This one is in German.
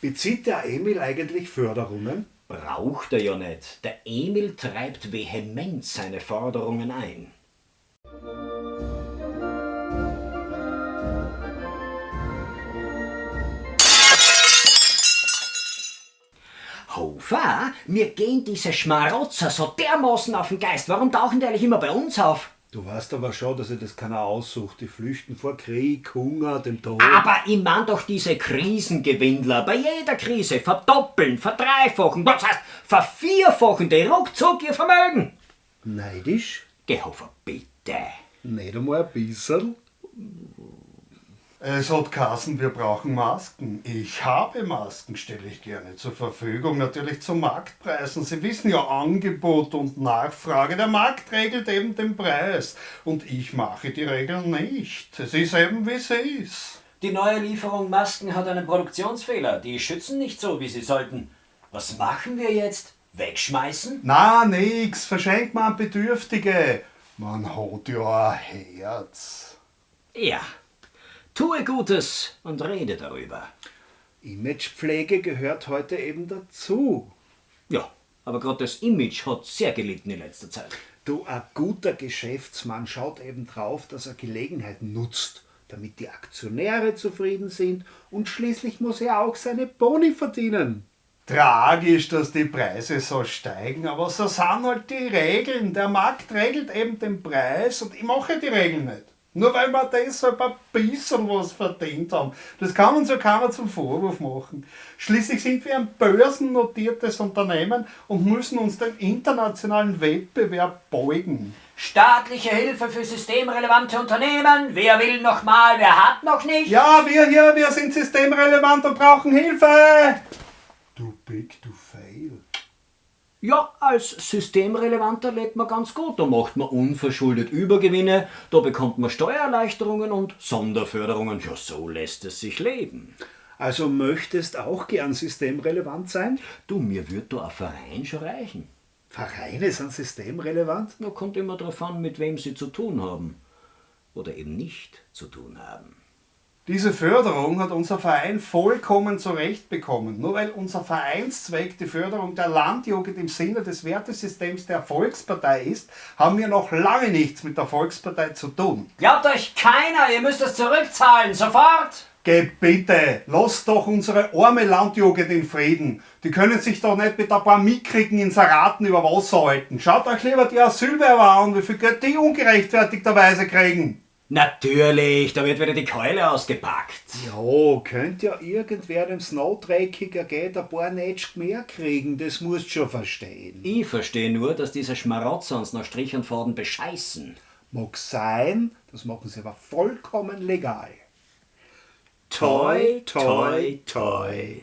Bezieht der Emil eigentlich Förderungen? Braucht er ja nicht. Der Emil treibt vehement seine Forderungen ein. Hofer, mir gehen diese Schmarotzer so dermaßen auf den Geist. Warum tauchen die eigentlich immer bei uns auf? Du weißt aber schon, dass sich das keiner aussucht. Die flüchten vor Krieg, Hunger, dem Tod. Aber ich mein doch diese Krisengewindler. Bei jeder Krise verdoppeln, verdreifachen, das heißt vervierfachen die ruckzuck ihr Vermögen. Neidisch? Geh Hofer, bitte. Nicht einmal ein bisschen. Es hat Kassen, wir brauchen Masken. Ich habe Masken, stelle ich gerne zur Verfügung, natürlich zu Marktpreisen. Sie wissen ja, Angebot und Nachfrage. Der Markt regelt eben den Preis. Und ich mache die Regeln nicht. Es ist eben, wie es ist. Die neue Lieferung Masken hat einen Produktionsfehler. Die schützen nicht so, wie sie sollten. Was machen wir jetzt? Wegschmeißen? Na, nix. Verschenkt man an Bedürftige. Man hat ja ein Herz. Ja. Tue Gutes und rede darüber. Imagepflege gehört heute eben dazu. Ja, aber gerade das Image hat sehr gelitten in letzter Zeit. Du, ein guter Geschäftsmann schaut eben drauf, dass er Gelegenheit nutzt, damit die Aktionäre zufrieden sind und schließlich muss er auch seine Boni verdienen. Tragisch, dass die Preise so steigen, aber so sind halt die Regeln. Der Markt regelt eben den Preis und ich mache die Regeln nicht. Nur weil wir deshalb ein bisschen was verdient haben. Das kann uns ja keiner zum Vorwurf machen. Schließlich sind wir ein börsennotiertes Unternehmen und müssen uns dem internationalen Wettbewerb beugen. Staatliche Hilfe für systemrelevante Unternehmen. Wer will noch mal, wer hat noch nicht? Ja, wir hier, wir sind systemrelevant und brauchen Hilfe. Du big, du fail. Ja, als Systemrelevanter lebt man ganz gut. Da macht man unverschuldet Übergewinne, da bekommt man Steuererleichterungen und Sonderförderungen. Ja, so lässt es sich leben. Also möchtest auch gern systemrelevant sein? Du, mir wird da ein Verein schon reichen. Vereine sind systemrelevant? Da kommt immer drauf an, mit wem sie zu tun haben. Oder eben nicht zu tun haben. Diese Förderung hat unser Verein vollkommen zurechtbekommen. Nur weil unser Vereinszweck die Förderung der Landjugend im Sinne des Wertesystems der Volkspartei ist, haben wir noch lange nichts mit der Volkspartei zu tun. Glaubt euch keiner, ihr müsst es zurückzahlen, sofort! Geh bitte, lasst doch unsere arme Landjugend in Frieden. Die können sich doch nicht mit ein paar mickrigen Inseraten über Wasser halten. Schaut euch lieber die Asylwerber an, wie viel Geld die ungerechtfertigterweise kriegen. Natürlich, da wird wieder die Keule ausgepackt. Ja, könnte ja irgendwer dem Snowdreckiger geht ein paar Netsch mehr kriegen, das musst du schon verstehen. Ich verstehe nur, dass diese Schmarotzer uns nach Strich und Faden bescheißen. Mag sein, das machen sie aber vollkommen legal. Toi, toi, toi.